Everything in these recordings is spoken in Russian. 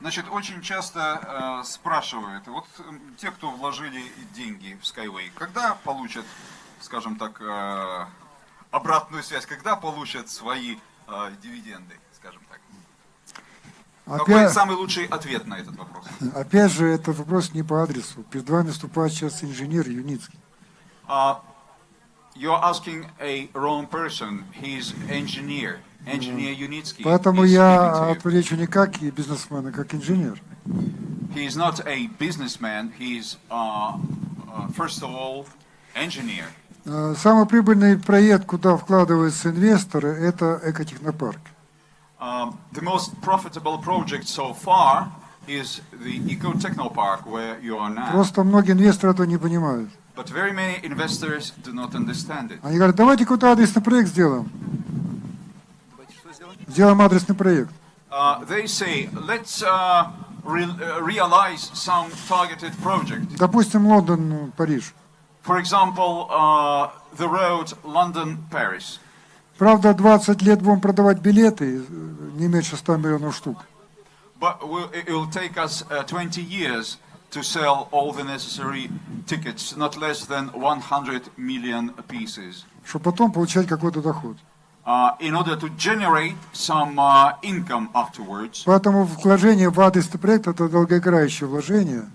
Значит, очень часто э, спрашивают, вот э, те, кто вложили деньги в Skyway, когда получат, скажем так, э, обратную связь, когда получат свои э, дивиденды, скажем так? Какой Опять, самый лучший ответ на этот вопрос? опять же, этот вопрос не по адресу. Перед вами выступает сейчас инженер Юницкий. Uh, you're asking a wrong person. He's engineer. Engineer Unitsky. Поэтому я отвечу не как бизнесмен, а как инженер. He is not a businessman. He's, uh, uh, first of all, engineer. Э, Самый прибыльный проект, куда вкладываются инвесторы, это экотехнопарк. Um, the most profitable project so far is the Eco Technopark where you are now. Просто многие инвесторы этого не понимают. But very many investors do not understand it. Они говорят, давайте какой-то адресный проект сделаем. Сделаем адресный проект. Uh, they say, let's uh, re- uh, realize some targeted project. Допустим, Лондон, Париж. For example, uh, the road London-Paris. Правда, 20 лет будем продавать билеты, э, не меньше 100 миллионов штук. But it will take us uh, 20 years to sell all the necessary tickets, not less than 100 million pieces, чтобы потом получать какой-то доход. uh, in order to generate some uh, income afterwards. Поэтому вложение в адресный проект – это долгоиграющее вложение.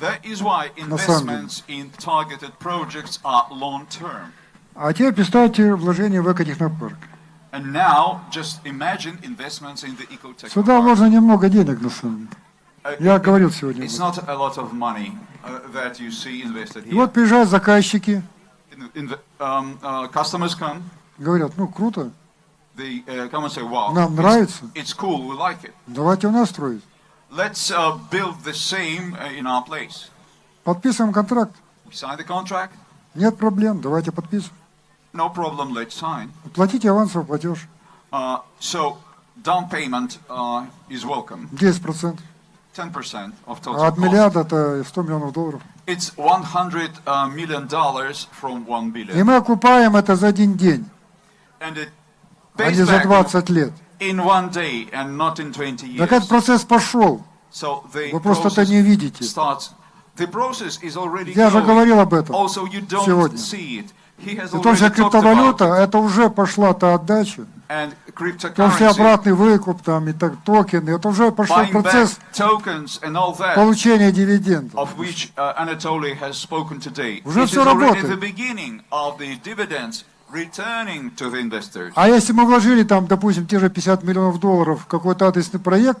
That is why investments in targeted projects are long-term. А теперь представьте вложение в экотехнопарк. And now, just imagine investments in the ecotech. Сюда вложено немного денег, на самом деле. Uh, Я говорил сегодня. uh, И вот приезжают заказчики, um, uh, говорят, ну круто, uh, come and say, "Wow, Нам нравится. it's cool, we like it. давайте у нас строить. Let's uh, build the same uh, in our place." Подписываем контракт. We sign the contract, Нет проблем, давайте подписываем. no problem, let's sign. Платите авансовый платеж, Uh, so down payment uh, is welcome, 10%. 10% of А от миллиарда это 100 миллионов долларов. It's 100 uh, million dollars from 1 И billion, мы окупаем это за один день, and it а не за back 20 лет. in one day and not in 20 Так этот years. процесс пошел. So the Вы просто это не видите. starts. The process is already Я же говорил об этом. Also, you don't сегодня. see it. He has И talked криптовалюта, это уже пошла та отдача. Cryptocurrency, обратный выкуп там и так, токены. Это уже пошел процесс получения дивидендов. uh. Уже already работает. А если мы вложили там, допустим, те же 50 миллионов долларов в какой-то адресный проект,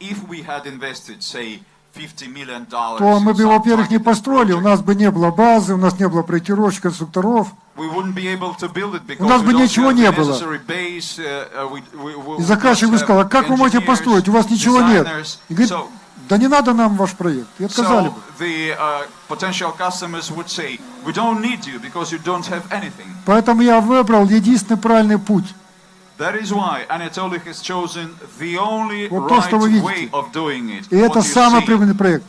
If we had invested, say, 50 million dollars, то мы бы во-первых, не построили, у нас бы не было базы, у нас не было проектировщиков, конструкторов. because нас бы ничего не было. Uh, uh, И заказчик бы сказал, а как вы можете построить, у вас ничего нет. И говорит, да не надо нам ваш проект. И отказали бы. uh. Поэтому я выбрал единственный правильный путь. That is why Anatoly has chosen the only Вот то, что вы видите. И это самый прибыльный проект.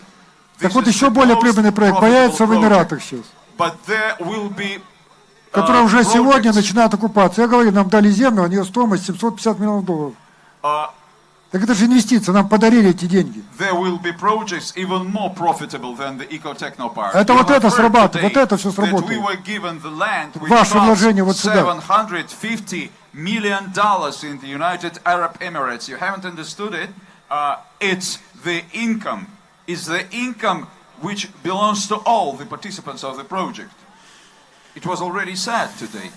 Так вот еще более прибыльный проект появится в. Эмиратах сейчас, But there will be uh, который уже сегодня начинает окупаться. Я говорю, нам дали землю, а у нее стоимость 750 миллионов долларов. uh, Так это же инвестиция, нам подарили эти деньги. Это вот это today вот это that сработает. Ваше вложение вот сюда. 750 million dollars in the United Arab Emirates. You haven't understood it. Uh, it's the income. It's the income which belongs to all the participants of the project. It was already said today.